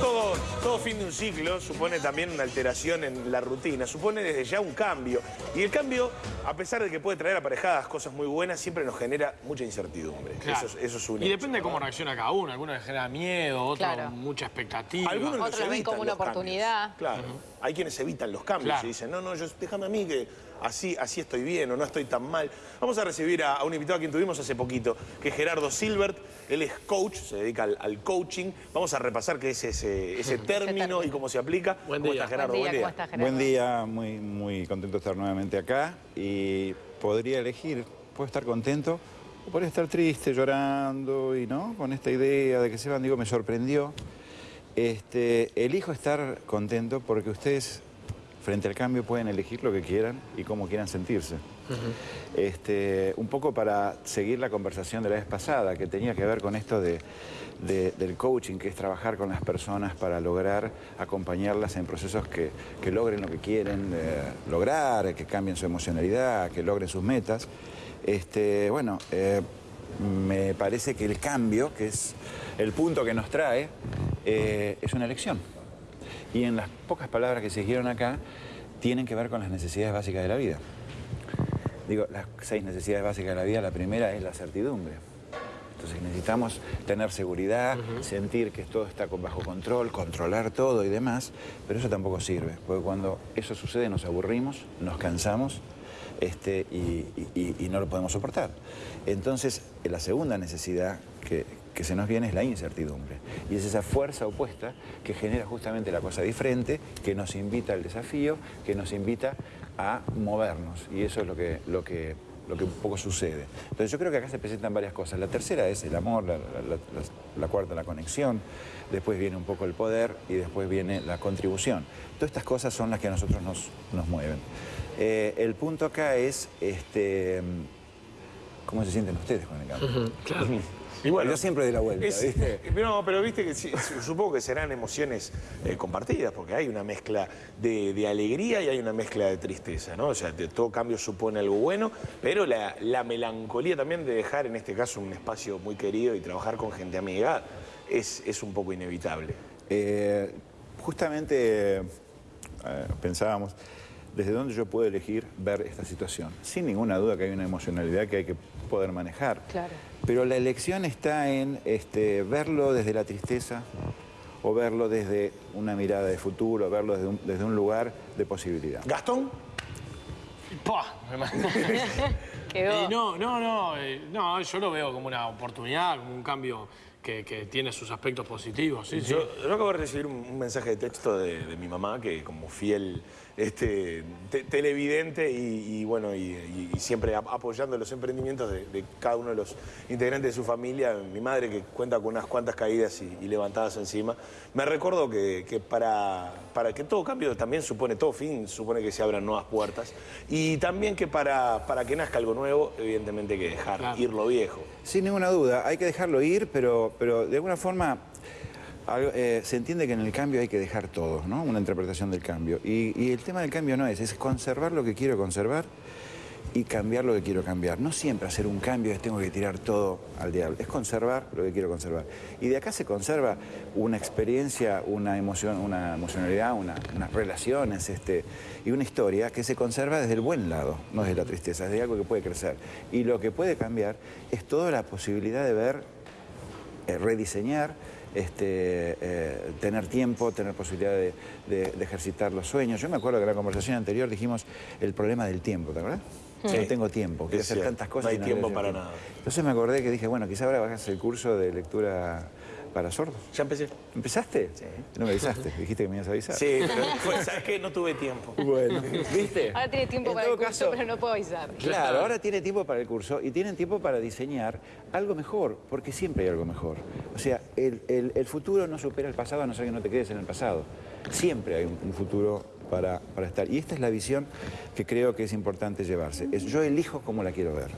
todo, todo fin de un ciclo supone también una alteración en la rutina, supone desde ya un cambio. Y el cambio, a pesar de que puede traer aparejadas cosas muy buenas, siempre nos genera mucha incertidumbre. Claro. Eso, es- eso es un Y hecho, depende de cómo reacciona cada uno. Algunos les genera miedo, otros Claro. mucha expectativa. Algunos Otros lo ven como una cambios. oportunidad. Claro. Hay quienes evitan los cambios Claro. y dicen, no, no, yo, déjame a mí que así, así estoy bien o no estoy tan mal. Vamos a recibir a, a un invitado a quien tuvimos hace poquito, que es Gerardo Silbert. Él es coach, se dedica al, al coaching. Vamos a repasar qué es ese, ese término término. y cómo se aplica. Buen ¿Cómo día. está Gerardo? Buen día, ¿cómo estás, Gerardo? Buen día, muy, muy contento de estar nuevamente acá y podría elegir, puedo estar contento o podría estar triste, llorando y no, con esta idea de que se van, digo, me sorprendió. Este, elijo estar contento porque ustedes frente al cambio pueden elegir lo que quieran y cómo quieran sentirse. este, un poco para seguir la conversación de la vez pasada, que tenía que ver con esto de, de- del coaching, que es trabajar con las personas para lograr acompañarlas en procesos que, que logren lo que quieren eh, lograr, que cambien su emocionalidad, que logren sus metas. Este, bueno, eh, me parece que el cambio, que es el punto que nos trae, eh, es una elección. Y en las pocas palabras que se dijeron acá, tienen que ver con las necesidades básicas de la vida. Digo, las seis necesidades básicas de la vida, la primera es la certidumbre. Entonces necesitamos tener seguridad, sentir que todo está con bajo control, controlar todo y demás, pero eso tampoco sirve, porque cuando eso sucede nos aburrimos, nos cansamos este, y, y- y no lo podemos soportar. Entonces, la segunda necesidad que, que se nos viene es la incertidumbre. Y es esa fuerza opuesta que genera justamente la cosa diferente, que nos invita al desafío, que nos invita a movernos. Y eso es lo que, lo que, lo que un poco sucede. Entonces yo creo que acá se presentan varias cosas. La tercera es el amor, la, cuarta la conexión, después viene un poco el poder y después viene la contribución. Todas estas cosas son las que a nosotros nos, nos mueven. Eh, el punto acá es este, cómo se sienten ustedes con el cambio. Claro. Y bueno, Yo siempre doy la vuelta, es- ¿viste? No, pero viste que sí, supongo que serán emociones eh, compartidas, porque hay una mezcla de, de alegría y hay una mezcla de tristeza, ¿no? O sea, de- todo cambio supone algo bueno, pero la, la melancolía también de dejar, en este caso, un espacio muy querido y trabajar con gente amiga es, es un poco inevitable. Eh, justamente eh, pensábamos, ¿desde dónde yo puedo elegir ver esta situación? Sin ninguna duda que hay una emocionalidad que hay que poder manejar. Claro. Pero la elección está en este, verlo desde la tristeza o verlo desde una mirada de futuro, verlo desde un, desde un lugar de posibilidad. Gastón, ¡Pah! Quedó. Y no, no, no, eh, no, yo lo veo como una oportunidad, como un cambio que, que tiene sus aspectos positivos. Sí, sí. Yo, yo acabo de recibir un, un mensaje de texto de, de mi mamá, que como fiel este, te- televidente y, y bueno, y, y- y siempre ap- apoyando los emprendimientos de, de cada uno de los integrantes de su familia, mi madre que cuenta con unas cuantas caídas y, y levantadas encima, me recordó que, que para, para que todo cambio también supone, todo fin supone que se abran nuevas puertas y también que para, para que nazca algo nuevo, evidentemente hay que dejar Claro. ir lo viejo. Sin ninguna duda, hay que dejarlo ir, pero, pero de alguna forma eh, se entiende que en el cambio hay que dejar todo, ¿no? Una interpretación del cambio. Y, el tema del cambio no es, es conservar lo que quiero conservar y cambiar lo que quiero cambiar. No siempre hacer un cambio es tengo que tirar todo al diablo, es conservar lo que quiero conservar. Y de acá se conserva una experiencia, una emoción, una emocionalidad, una- unas relaciones este, y una historia que se conserva desde el buen lado, no desde la tristeza, desde algo que puede crecer. Y lo que puede cambiar es toda la posibilidad de ver eh, rediseñar, este, eh, tener tiempo, tener posibilidad de, de- de ejercitar los sueños. Yo me acuerdo que en la conversación anterior dijimos el problema del tiempo, ¿te acuerdas? Sí. No tengo tiempo, quiero hacer cierto, tantas cosas. no hay y tiempo para tiempo. nada. Entonces me acordé que dije, bueno, quizá ahora hagas el curso de lectura para sordos. ¿Ya empecé? ¿Empezaste? Sí. No me avisaste, dijiste que me ibas a avisar. Sí, pero fue- ¿sabes qué? No tuve tiempo. Bueno, ¿viste? Ahora tiene tiempo En para el todo curso, caso- pero no puedo avisar. Claro, ahora tiene tiempo para el curso y tienen tiempo para diseñar algo mejor, porque siempre hay algo mejor. O sea, el, el- el futuro no supera el pasado a no ser que no te quedes en el pasado. Siempre hay un, un futuro para, para estar. Y esta es la visión que creo que es importante llevarse. Es yo elijo cómo la quiero ver.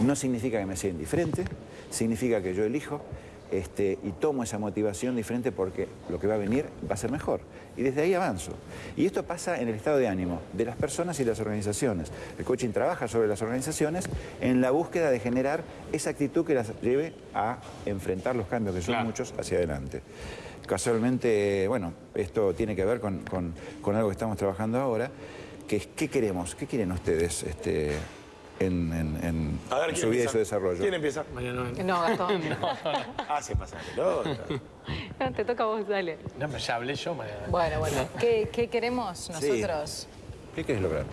No significa que me sea indiferente, significa que yo elijo este, y tomo esa motivación diferente porque lo que va a venir va a ser mejor. Y desde ahí avanzo. Y esto pasa en el estado de ánimo de las personas y las organizaciones. El coaching trabaja sobre las organizaciones en la búsqueda de generar esa actitud que las lleve a enfrentar los cambios, que son Claro. muchos, hacia adelante. Casualmente, bueno, esto tiene que ver con, con- con algo que estamos trabajando ahora, que es qué queremos, qué quieren ustedes este, en, en- en A ver, su ¿quién vida y su desarrollo. ¿Quién empieza? Mariano, No, Gastón. Ah, se pasa la pelota. No, te toca a vos, dale. no, pero ya hablé yo, Mariano. Bueno, bueno. ¿Qué, qué queremos nosotros? ¿Qué quieres lograr?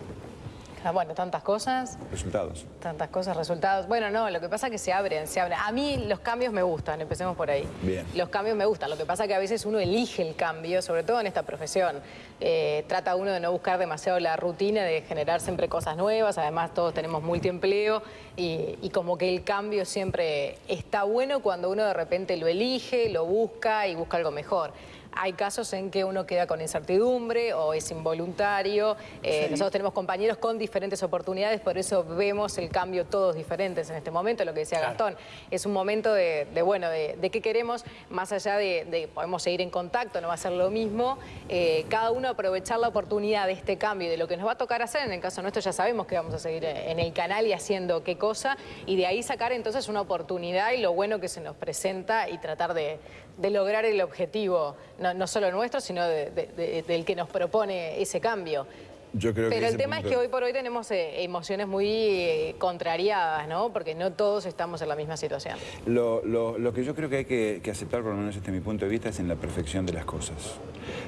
Ah, Bueno, tantas cosas, Resultados. tantas cosas, resultados. Bueno, no, lo que pasa es que se abren, se abren. A mí los cambios me gustan, empecemos por ahí. Bien. Los cambios me gustan. Lo que pasa es que a veces uno elige el cambio, sobre todo en esta profesión. Eh, trata uno de no buscar demasiado la rutina, de generar siempre cosas nuevas. Además, todos tenemos multiempleo y, y como que el cambio siempre está bueno cuando uno de repente lo elige, lo busca y busca algo mejor. Hay casos en que uno queda con incertidumbre o es involuntario. Eh, Nosotros tenemos compañeros con diferentes oportunidades, por eso vemos el cambio todos diferentes en este momento, lo que decía Claro. Gastón. Es un momento de, de, bueno, de, de qué queremos, más allá de, de podemos seguir en contacto, no va a ser lo mismo. eh, cada uno aprovechar la oportunidad de este cambio y de lo que nos va a tocar hacer. En el caso nuestro ya sabemos que vamos a seguir en el canal y haciendo qué cosa, y de ahí sacar entonces una oportunidad y lo bueno que se nos presenta y tratar de, de lograr el objetivo, no, no solo nuestro, sino de- de- de- del que nos propone ese cambio. Yo creo que Pero el tema es que hoy por hoy tenemos eh, emociones muy eh, contrariadas, ¿no? Porque no todos estamos en la misma situación. Lo, lo- lo que yo creo que hay que, que aceptar, por lo menos desde mi punto de vista, es en la perfección de las cosas.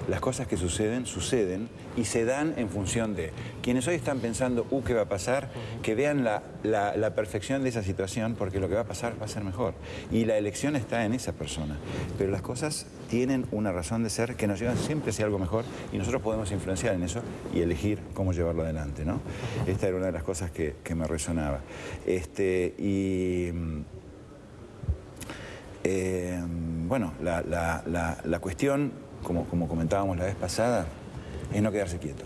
Las cosas que suceden, suceden y se dan en función de quienes hoy están pensando, uh, ¿qué va a pasar? Que vean la, la- la perfección de esa situación, porque lo que va a pasar va a ser mejor. Y la elección está en esa persona. Pero las cosas tienen una razón de ser que nos llevan siempre hacia algo mejor y nosotros podemos influenciar en eso y elegir cómo llevarlo adelante, ¿no? Esta era una de las cosas que, que me resonaba. Este, y. mm, eh, bueno, la, la- la- la cuestión, como, como comentábamos la vez pasada, es no quedarse quieto,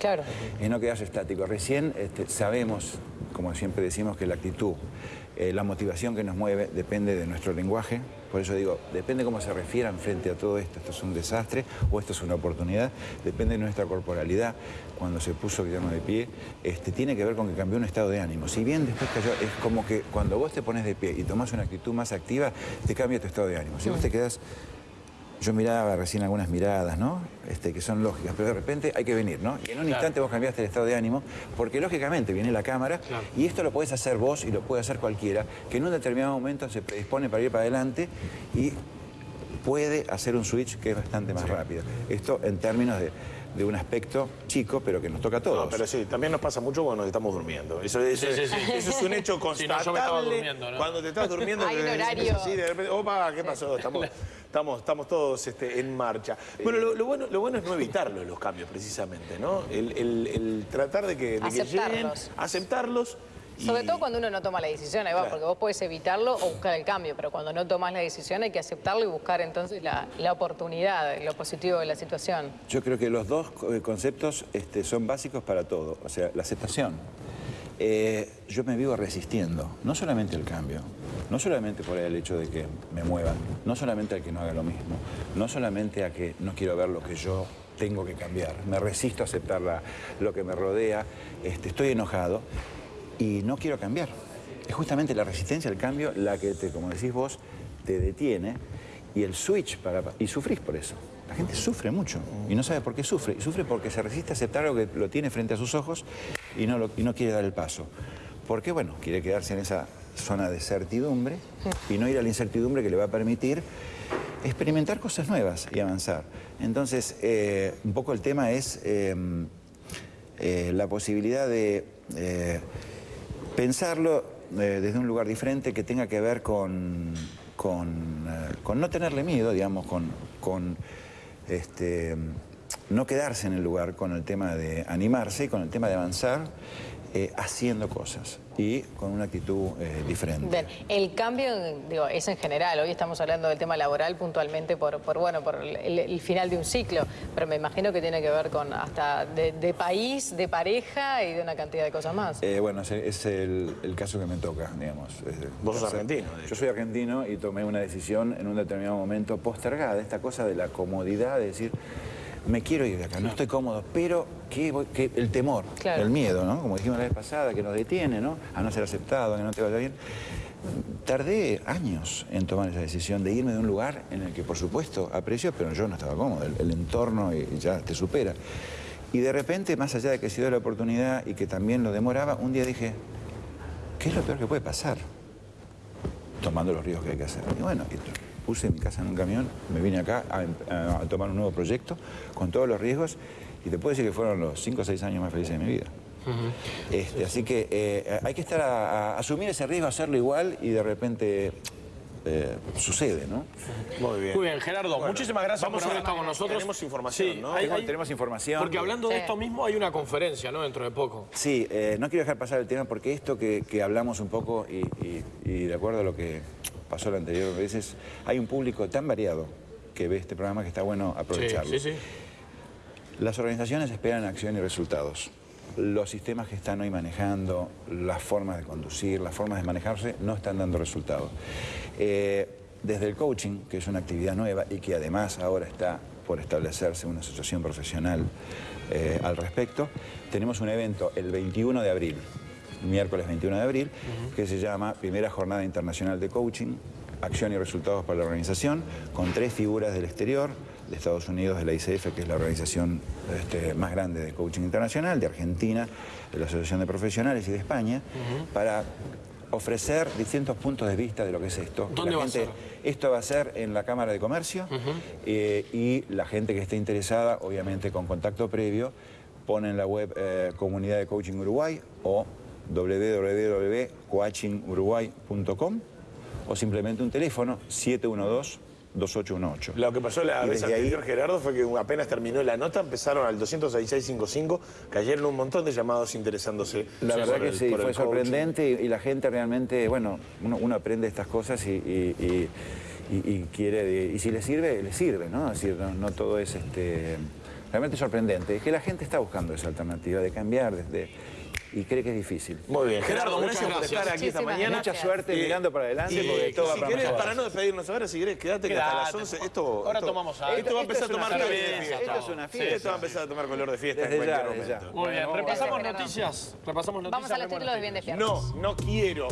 Claro. es no quedarse estático. Recién este, sabemos, como siempre decimos, que la actitud, eh, la motivación que nos mueve depende de nuestro lenguaje. Por eso digo, depende cómo se refieran frente a todo esto. Esto es un desastre o esto es una oportunidad. Depende de nuestra corporalidad. Cuando se puso Guillermo de pie, este, tiene que ver con que cambió un estado de ánimo. Si bien después cayó, es como que cuando vos te pones de pie y tomás una actitud más activa, te cambia tu estado de ánimo. Si vos te quedás yo miraba recién algunas miradas, ¿no? Este, que son lógicas, pero de repente hay que venir, ¿no? Y en un Claro. instante vos cambiaste el estado de ánimo, porque lógicamente viene la cámara Claro. y esto lo podés hacer vos y lo puede hacer cualquiera, que en un determinado momento se predispone para ir para adelante y puede hacer un switch que es bastante más rápido. Esto en términos de, de un aspecto chico, pero que nos toca a todos. No, pero sí, también nos pasa mucho cuando nos estamos durmiendo. Eso, eso- Sí, sí, sí. eso es un hecho Sí, no, constatable. yo me estaba durmiendo, ¿no? Cuando te estás durmiendo, Hay un horario. Sí, de repente, opa, ¿qué pasó? Estamos, estamos, estamos todos este, en marcha. Bueno lo, lo bueno, lo bueno es no evitarlo, los cambios, precisamente, ¿no? El, el- el tratar de que, de que lleguen, Aceptarlos. Sobre todo cuando uno no toma la decisión, ahí va, Claro. porque vos podés evitarlo o buscar el cambio, pero cuando no tomas la decisión hay que aceptarlo y buscar entonces la, la oportunidad, lo positivo de la situación. Yo creo que los dos co- conceptos este, son básicos para todo. O sea, la aceptación. Eh, yo me vivo resistiendo, no solamente al cambio, no solamente por el hecho de que me muevan, no solamente al que no haga lo mismo, no solamente a que no quiero ver lo que yo tengo que cambiar, me resisto a aceptar la- lo que me rodea, este, estoy enojado y no quiero cambiar. Es justamente la resistencia al cambio la que, te, como decís vos, te detiene y el switch para... y sufrís por eso. La gente sufre mucho y no sabe por qué sufre. Y sufre porque se resiste a aceptar algo que lo tiene frente a sus ojos y no, y no quiere dar el paso. Porque, bueno, quiere quedarse en esa zona de certidumbre y no ir a la incertidumbre que le va a permitir experimentar cosas nuevas y avanzar. Entonces, eh, un poco el tema es eh, eh, la posibilidad de pensarlo desde un lugar diferente que tenga que ver con, con, no tenerle miedo, digamos, con este, no quedarse en el lugar con el tema de animarse y con el tema de avanzar. Eh, haciendo cosas y con una actitud eh, diferente. Bien, el cambio digo, es en general, hoy estamos hablando del tema laboral puntualmente por, por bueno, por el, el final de un ciclo, pero me imagino que tiene que ver con hasta de, de país, de pareja y de una cantidad de cosas más. Eh, bueno, es el, el caso que me toca, digamos. Vos sos argentino. Yo soy argentino y tomé una decisión en un determinado momento postergada, esta cosa de la comodidad, de decir, me quiero ir de acá, no estoy cómodo, pero ¿qué voy- qué- el temor, Claro. el miedo, ¿no? Como dijimos la vez pasada, que nos detiene, ¿no? A no ser aceptado, a que no te vaya bien. Tardé años en tomar esa decisión de irme de un lugar en el que, por supuesto, aprecio, pero yo no estaba cómodo. El, el entorno y- y ya te supera. Y de repente, más allá de que se dio la oportunidad y que también lo demoraba, un día dije, ¿qué es lo peor que puede pasar? Tomando los riesgos que hay que hacer. Y bueno, y puse mi casa en un camión, me vine acá a, em- a tomar un nuevo proyecto con todos los riesgos y te puedo decir que fueron los 5 o 6 años más felices de mi vida. Este, así que eh, hay que estar a, a asumir ese riesgo, hacerlo igual y de repente eh, sucede, ¿no? Muy bien. Muy bien, Gerardo, muchísimas gracias vamos por haber a- estado con nosotros. tenemos información, Sí, ¿no? hay- Tengo- hay- tenemos información. Porque hablando de esto mismo, hay una conferencia, ¿no? Dentro de poco. Sí, eh, no quiero dejar pasar el tema porque esto que, que hablamos un poco y, y- y de acuerdo a lo que pasó la anterior veces, hay un público tan variado que ve este programa que está bueno Sí, aprovecharlo. sí, sí. Las organizaciones esperan acción y resultados. Los sistemas que están hoy manejando, las formas de conducir, las formas de manejarse, no están dando resultados. Eh, desde el coaching, que es una actividad nueva y que además ahora está por establecerse una asociación profesional eh, al respecto, tenemos un evento el 21 de abril, miércoles 21 de abril, que se llama Primera Jornada Internacional de Coaching, Acción y Resultados para la Organización, con tres figuras del exterior, de Estados Unidos, de la ICF, que es la organización este, más grande de coaching internacional, de Argentina, de la Asociación de Profesionales y de España, para ofrecer distintos puntos de vista de lo que es esto. ¿Dónde La va a ser? Esto va a ser en la Cámara de Comercio eh, y la gente que esté interesada, obviamente con contacto previo, pone en la web eh, Comunidad de Coaching Uruguay o www.coachinguruguay.com o simplemente un teléfono 712-2818. Lo que pasó la Y vez ahí- Gerardo, fue que apenas terminó la nota, empezaron al 26655, cayeron un montón de llamados interesándose. La verdad que el- sí, fue sorprendente y, y la gente realmente, bueno, uno, uno aprende estas cosas y quiere, y si le sirve, le sirve, ¿no? Es decir, no, no todo es este, realmente sorprendente. Es que la gente está buscando esa alternativa de cambiar desde, y cree que es difícil. Muy bien, Gerardo, Gerardo, muchas gracias por estar aquí esta mañana. gracias. Mucha suerte Eh, mirando para adelante y porque todo va si para querés, para no despedirnos ahora, si querés, quédate que hasta las 11. por Esto. Ahora esto- tomamos algo. Esto va a empezar a tomar color de fiesta, fiesta. esto es una fiesta. Esto va a empezar a tomar color de fiesta en cualquier ya, desde ya. momento. Muy bien, repasamos noticias. Repasamos noticias. Vamos a los títulos de bien Noticias. despiertos. No, no quiero.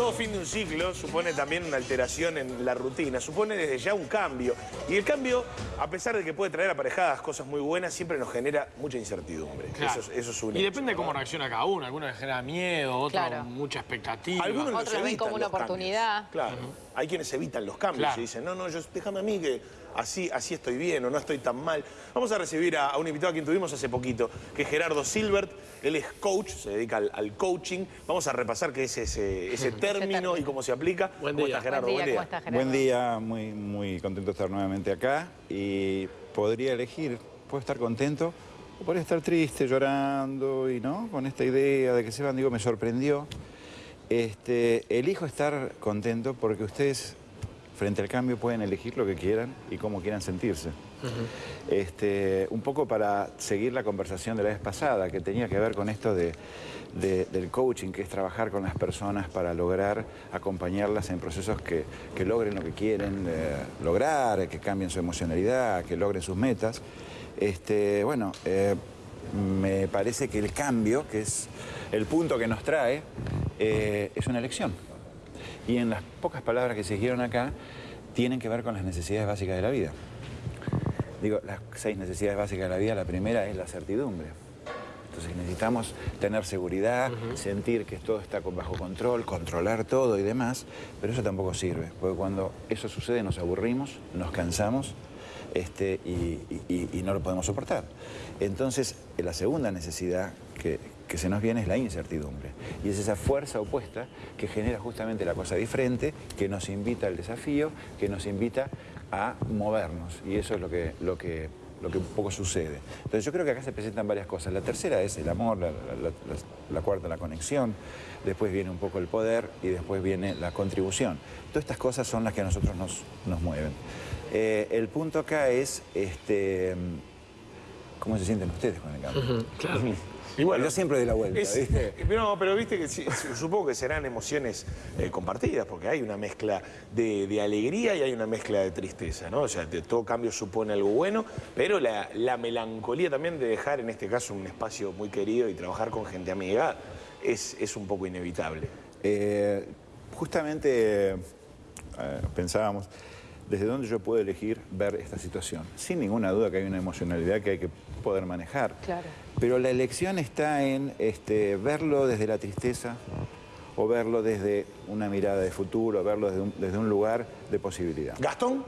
Todo, fin de un ciclo supone también una alteración en la rutina, supone desde ya un cambio. Y el cambio, a pesar de que puede traer aparejadas cosas muy buenas, siempre nos genera mucha incertidumbre. Claro. Eso, es- eso es un Y hecho, depende de cómo reacciona cada uno. Algunos les genera miedo, otros Claro. mucha expectativa. Algunos Otros ven como una cambios. oportunidad. Claro. Hay quienes evitan los cambios Claro. y dicen, no, no, yo, déjame a mí que así, así estoy bien o no estoy tan mal. Vamos a recibir a, a un invitado a quien tuvimos hace poquito, que es Gerardo Silbert. Él es coach, se dedica al, al coaching. Vamos a repasar qué es ese, ese término término. y cómo se aplica. Buen ¿Cómo día. estás, Gerardo? Buen día, ¿cómo estás, Gerardo? Buen día, muy, muy contento de estar nuevamente acá y podría elegir, puedo estar contento o podría estar triste, llorando y no, con esta idea de que se van, digo, me sorprendió. Este, elijo estar contento porque ustedes frente al cambio pueden elegir lo que quieran y cómo quieran sentirse. este, un poco para seguir la conversación de la vez pasada, que tenía que ver con esto de, de- del coaching, que es trabajar con las personas para lograr acompañarlas en procesos que, que logren lo que quieren eh, lograr, que cambien su emocionalidad, que logren sus metas. Este, bueno, eh, me parece que el cambio, que es el punto que nos trae, eh, es una elección. Y en las pocas palabras que se dijeron acá, tienen que ver con las necesidades básicas de la vida. Digo, las seis necesidades básicas de la vida, la primera es la certidumbre. Entonces necesitamos tener seguridad, sentir que todo está bajo control, controlar todo y demás, pero eso tampoco sirve, porque cuando eso sucede nos aburrimos, nos cansamos este, y, y- y no lo podemos soportar. Entonces, la segunda necesidad que, que se nos viene es la incertidumbre. Y es esa fuerza opuesta que genera justamente la cosa diferente, que nos invita al desafío, que nos invita a movernos. Y eso es lo que, lo que lo que un poco sucede. Entonces yo creo que acá se presentan varias cosas. La tercera es el amor, la, la- la- la cuarta la conexión, después viene un poco el poder y después viene la contribución. Todas estas cosas son las que a nosotros nos, nos mueven. Eh, el punto acá es este, cómo se sienten ustedes con el cambio. Claro. Y bueno, Yo siempre doy la vuelta, es- ¿viste? No, pero viste que sí, supongo que serán emociones eh, compartidas, porque hay una mezcla de, de alegría y hay una mezcla de tristeza, ¿no? O sea, de- todo cambio supone algo bueno, pero la, la melancolía también de dejar, en este caso, un espacio muy querido y trabajar con gente amiga es, es un poco inevitable. Eh, justamente eh, pensábamos, ¿desde dónde yo puedo elegir ver esta situación? Sin ninguna duda que hay una emocionalidad que hay que poder manejar. Claro. Pero la elección está en este, verlo desde la tristeza o verlo desde una mirada de futuro, verlo desde un, desde un lugar de posibilidad. ¿Gastón?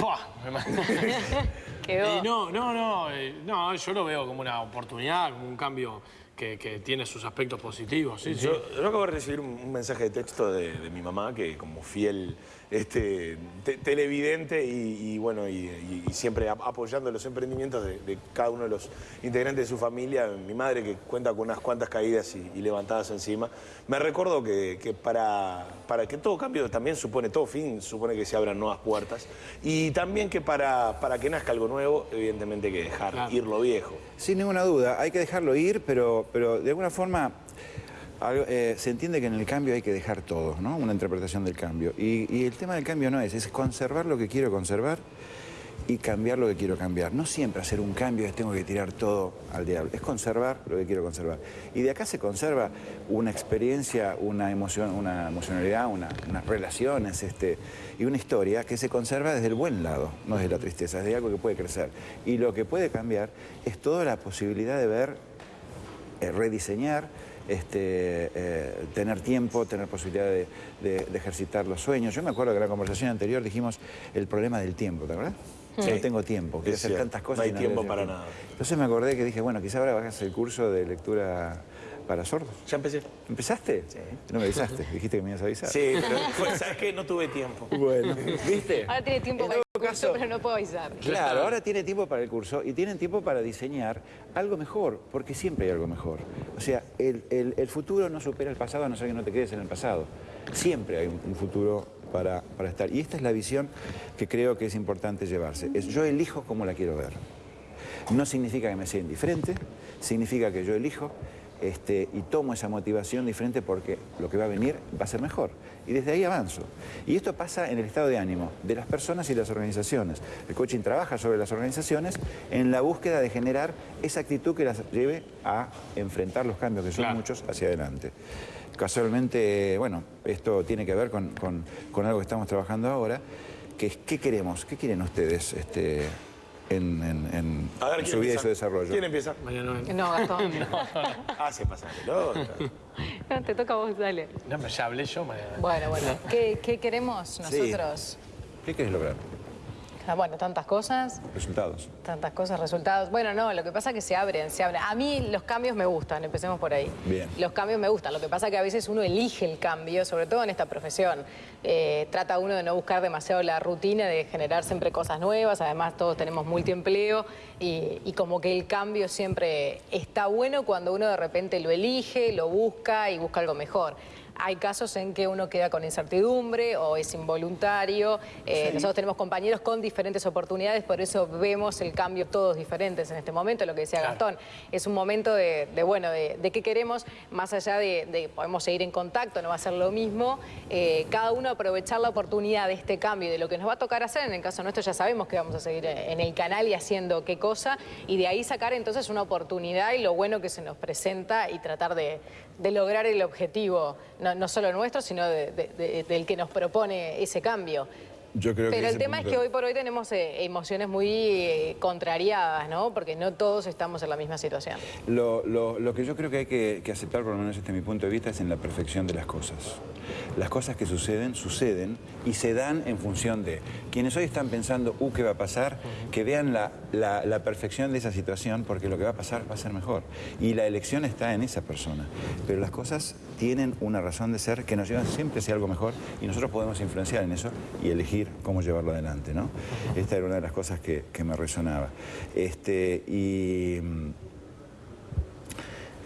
Quedó. No, no, no, eh, no, yo lo veo como una oportunidad, como un cambio que, que tiene sus aspectos positivos, sí, sí. Yo, yo acabo de recibir un, un mensaje de texto de, de mi mamá que como fiel este, te- televidente y, y bueno y, y- y siempre ap- apoyando los emprendimientos de, de cada uno de los integrantes de su familia, mi madre que cuenta con unas cuantas caídas y, y levantadas encima, me recuerdo que, que para, para que todo cambio también supone, todo fin supone que se abran nuevas puertas y también que para, para que nazca algo nuevo, evidentemente hay que dejar Claro. ir lo viejo. Sin ninguna duda, hay que dejarlo ir, pero, pero de alguna forma algo- eh, se entiende que en el cambio hay que dejar todo, ¿no? Una interpretación del cambio. Y, y el tema del cambio no es, es conservar lo que quiero conservar y cambiar lo que quiero cambiar. No siempre hacer un cambio es tengo que tirar todo al diablo, es conservar lo que quiero conservar. Y de acá se conserva una experiencia, una emoción, una emocionalidad, una- unas relaciones este, y una historia que se conserva desde el buen lado, no desde la tristeza, desde algo que puede crecer. Y lo que puede cambiar es toda la posibilidad de ver eh, rediseñar, este, eh, tener tiempo, tener posibilidad de, de- de ejercitar los sueños. Yo me acuerdo que en la conversación anterior dijimos el problema del tiempo, ¿te acuerdas? Sí. No tengo tiempo, quiero hacer cierto, tantas cosas. no hay y tiempo para tiempo. nada. Entonces me acordé que dije, bueno, quizá ahora bajas el curso de lectura para sordos. ¿Ya empecé? ¿Empezaste? Sí. No me avisaste, dijiste que me ibas a avisar. Sí, pero fue- ¿sabes qué? No tuve tiempo. Bueno, ¿viste? Ahora tiene tiempo En para el curso, caso- pero no puedo avisar. Claro, ahora tiene tiempo para el curso y tienen tiempo para diseñar algo mejor, porque siempre hay algo mejor. O sea, el, el- el futuro no supera el pasado a no ser que no te quedes en el pasado. Siempre hay un, un futuro para, para estar. Y esta es la visión que creo que es importante llevarse. Es yo elijo cómo la quiero ver. No significa que me sea indiferente, significa que yo elijo este, y tomo esa motivación diferente porque lo que va a venir va a ser mejor. Y desde ahí avanzo. Y esto pasa en el estado de ánimo de las personas y las organizaciones. El coaching trabaja sobre las organizaciones en la búsqueda de generar esa actitud que las lleve a enfrentar los cambios, que son Claro. muchos, hacia adelante. Casualmente, bueno, esto tiene que ver con, con- con algo que estamos trabajando ahora, que es qué queremos, qué quieren ustedes este, en, en- en A ver, en ¿quién su vida y empieza? su desarrollo. ¿Quién empieza? María Noel. No, Gastón. Ah, se pasa la pelota. No, te toca a vos, dale. No, pero ya hablé yo, María Noel. Bueno, bueno. ¿Qué, qué queremos nosotros? ¿Qué quieres lograr? Ah, Bueno, tantas cosas, Resultados. tantas cosas, resultados. Bueno, no, lo que pasa es que se abren, se abren. A mí los cambios me gustan, empecemos por ahí. Bien. Los cambios me gustan. Lo que pasa es que a veces uno elige el cambio, sobre todo en esta profesión. Eh, trata uno de no buscar demasiado la rutina, de generar siempre cosas nuevas. Además, todos tenemos multiempleo y, y como que el cambio siempre está bueno cuando uno de repente lo elige, lo busca y busca algo mejor. Hay casos en que uno queda con incertidumbre o es involuntario. Eh, Nosotros tenemos compañeros con diferentes oportunidades, por eso vemos el cambio todos diferentes en este momento, lo que decía Gastón. Es un momento de, de, bueno, de, de qué queremos, más allá de, de podemos seguir en contacto, no va a ser lo mismo. eh, cada uno aprovechar la oportunidad de este cambio y de lo que nos va a tocar hacer. En el caso nuestro ya sabemos que vamos a seguir en el canal y haciendo qué cosa, y de ahí sacar entonces una oportunidad y lo bueno que se nos presenta y tratar de, de lograr el objetivo, no, no solo nuestro, sino de- de- de- del que nos propone ese cambio. Yo creo Pero que el tema es que hoy por hoy tenemos eh, emociones muy eh, contrariadas, ¿no? Porque no todos estamos en la misma situación. Lo, lo- lo que yo creo que hay que, que aceptar, por lo menos desde mi punto de vista, es en la perfección de las cosas. Las cosas que suceden, suceden y se dan en función de quienes hoy están pensando, uh, ¿qué va a pasar? Que vean la, la- la perfección de esa situación porque lo que va a pasar va a ser mejor. Y la elección está en esa persona. Pero las cosas tienen una razón de ser que nos llevan siempre hacia algo mejor y nosotros podemos influenciar en eso y elegir cómo llevarlo adelante, ¿no? Esta era una de las cosas que, que me resonaba. Este, y...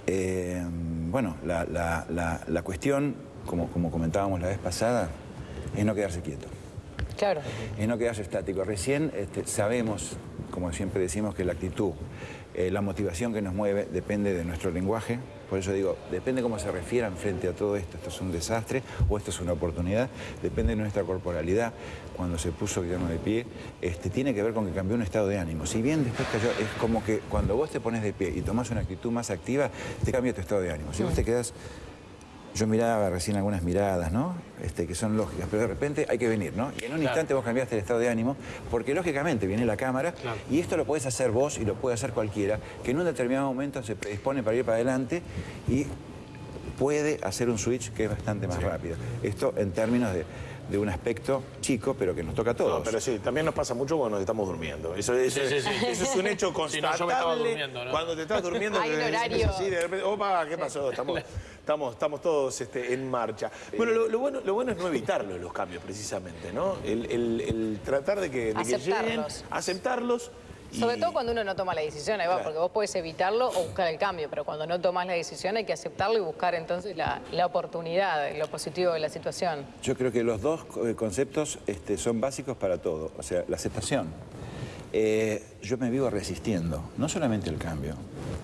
eh, bueno, la, la- la- la cuestión, como, como comentábamos la vez pasada, es no quedarse quieto Claro. es no quedarse estático. Recién este, sabemos, como siempre decimos, que la actitud, eh, la motivación que nos mueve depende de nuestro lenguaje. Por eso digo, depende cómo se refieran frente a todo esto. Esto es un desastre o esto es una oportunidad. Depende de nuestra corporalidad. Cuando se puso Guillermo de pie, este, tiene que ver con que cambió un estado de ánimo. Si bien después cayó, es como que cuando vos te pones de pie y tomás una actitud más activa, te cambia tu estado de ánimo. Si vos te quedas yo miraba recién algunas miradas, ¿no? Este, que son lógicas, pero de repente hay que venir, ¿no? Y en un Claro. instante vos cambiaste el estado de ánimo, porque lógicamente viene la cámara Claro. y esto lo puedes hacer vos y lo puede hacer cualquiera, que en un determinado momento se predispone para ir para adelante y puede hacer un switch que es bastante más rápido. Esto en términos de, de un aspecto chico, pero que nos toca a todos. No, pero sí, también nos pasa mucho cuando nos estamos durmiendo. Eso, eso- Sí, sí, sí. eso es un hecho Sí, no, constatable. yo me estaba durmiendo, ¿no? Cuando te estás durmiendo, Hay un horario. así, de repente, opa, ¿qué pasó? Estamos, estamos, estamos todos este, en marcha. Bueno, lo, lo bueno, lo bueno es no evitarlo, los cambios, precisamente, ¿no? El, el- el tratar de que, de que lleguen, Aceptarlos. aceptarlos. y- Sobre todo cuando uno no toma la decisión, ahí va, Claro. porque vos podés evitarlo o buscar el cambio, pero cuando no tomas la decisión hay que aceptarlo y buscar entonces la, la oportunidad, lo positivo de la situación. Yo creo que los dos eh, conceptos este, son básicos para todo. O sea, la aceptación. Eh, yo me vivo resistiendo, no solamente al cambio,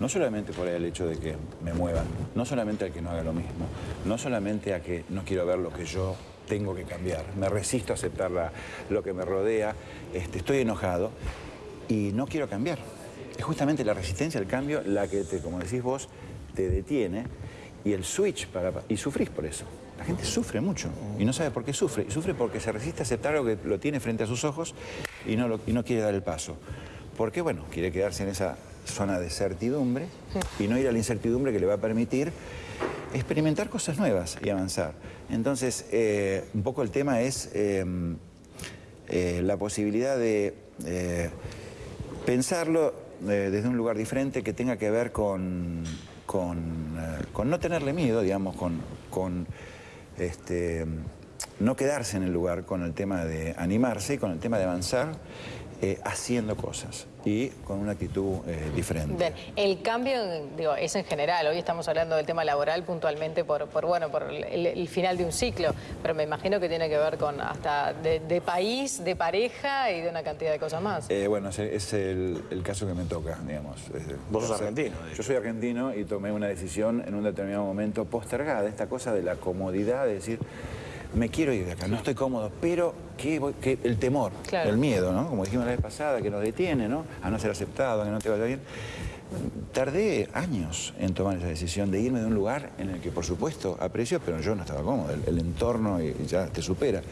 no solamente por el hecho de que me muevan, no solamente al que no haga lo mismo, no solamente a que no quiero ver lo que yo tengo que cambiar, me resisto a aceptar la- lo que me rodea, este, estoy enojado y no quiero cambiar. Es justamente la resistencia al cambio la que, te, como decís vos, te detiene y el switch para... y sufrís por eso. La gente sufre mucho y no sabe por qué sufre. Y sufre porque se resiste a aceptar algo que lo tiene frente a sus ojos y no, lo- y no quiere dar el paso. Porque, bueno, quiere quedarse en esa zona de certidumbre y no ir a la incertidumbre que le va a permitir experimentar cosas nuevas y avanzar. Entonces, eh, un poco el tema es eh, eh, la posibilidad de eh, pensarlo desde un lugar diferente que tenga que ver con, con, no tenerle miedo, digamos, con este, no quedarse en el lugar con el tema de animarse y con el tema de avanzar eh, haciendo cosas y con una actitud eh, diferente. Bien, el cambio, digo, es en general. Hoy estamos hablando del tema laboral puntualmente por, por bueno, por el, el final de un ciclo, pero me imagino que tiene que ver con hasta de, de país, de pareja y de una cantidad de cosas más. Eh, bueno, es el, el caso que me toca, digamos. Vos sos argentino, Yo soy argentino y tomé una decisión en un determinado momento postergada, esta cosa de la comodidad, de decir, me quiero ir de acá, no estoy cómodo, pero ¿qué el temor, Claro. el miedo, ¿no? Como dijimos la vez pasada, que nos detiene, ¿no? A no ser aceptado, a que no te vaya bien. Tardé años en tomar esa decisión de irme de un lugar en el que, por supuesto, aprecio, pero yo no estaba cómodo. El, el entorno y- ya te supera.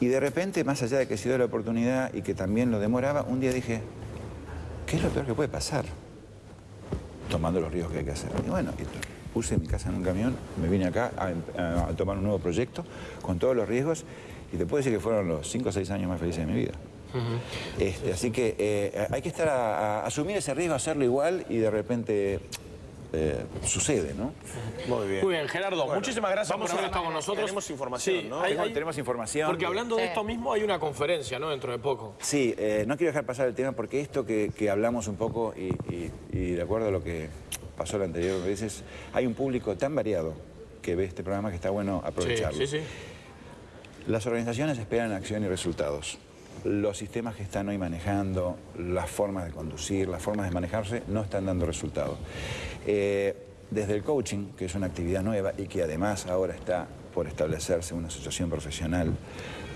Y de repente, más allá de que se dio la oportunidad y que también lo demoraba, un día dije, ¿qué es lo peor que puede pasar? Tomando los riesgos que hay que hacer. Y bueno, y puse mi casa en un camión, me vine acá a, a- tomar un nuevo proyecto con todos los riesgos y te puedo decir que fueron los 5 o 6 años más felices de mi vida. Este, así que eh, hay que estar a, a asumir ese riesgo, hacerlo igual y de repente eh, sucede, ¿no? Muy bien. Muy bien, Gerardo, Bueno, muchísimas gracias vamos por haber estado con nosotros. tenemos información, ¿no? hay- Tenemos- hay- tenemos información. Porque hablando de esto mismo, hay una conferencia, ¿no? Dentro de poco. Sí, eh, no quiero dejar pasar el tema porque esto que, que hablamos un poco y, y- y de acuerdo a lo que pasó la anterior veces, hay un público tan variado que ve este programa que está bueno Sí, aprovecharlo. sí, sí. Las organizaciones esperan acción y resultados. Los sistemas que están hoy manejando, las formas de conducir, las formas de manejarse, no están dando resultados. Eh, desde el coaching, que es una actividad nueva y que además ahora está por establecerse una asociación profesional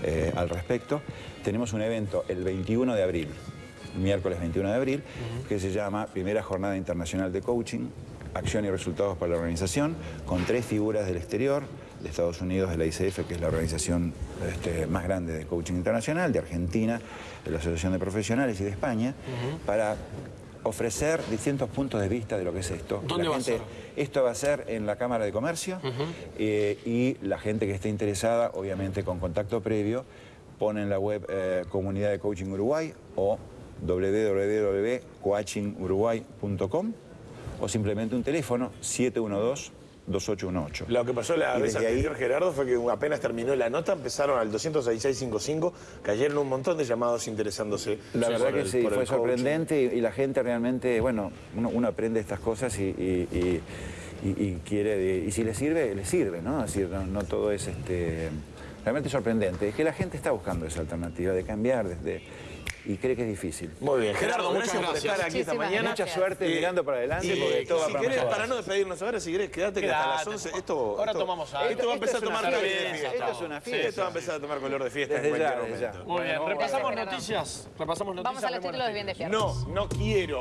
eh, al respecto, tenemos un evento el 21 de abril, miércoles 21 de abril, que se llama Primera Jornada Internacional de Coaching, Acción y Resultados para la Organización, con tres figuras del exterior, de Estados Unidos, de la ICF, que es la organización este, más grande de coaching internacional, de Argentina, de la Asociación de Profesionales y de España, para ofrecer distintos puntos de vista de lo que es esto. ¿Dónde La va a gente- ser? Esto va a ser en la Cámara de Comercio eh, y la gente que esté interesada, obviamente con contacto previo, pone en la web eh, Comunidad de Coaching Uruguay o www.coachinguruguay.com o simplemente un teléfono 2818. Lo que pasó la Y vez desde ahí- anterior, Gerardo, fue que apenas terminó la nota, empezaron al 266.55, cayeron un montón de llamados interesándose. La verdad que el- sí, fue sorprendente y, y la gente realmente, bueno, uno, uno aprende estas cosas y, y- y- y- y quiere, y si le sirve, le sirve, ¿no? Es decir, no, no todo es este, realmente sorprendente. Es que la gente está buscando esa alternativa de cambiar desde, y cree que es difícil. Muy bien, Gerardo, Muchas gracias, por estar aquí esta mañana. Mucha suerte Eh, mirando para adelante Y, porque todo va si para querés, mejor. para no despedirnos ahora, si querés, quédate que hasta las 11. Esto, ahora esto- tomamos algo. Esto va a empezar a tomar color de fiesta, esto es una Sí, fiesta. esto va a empezar a tomar color de fiesta Desde en cualquier momento. Muy bien, repasamos noticias. Repasamos noticias. Vamos a los títulos de bien despiertos. No, no quiero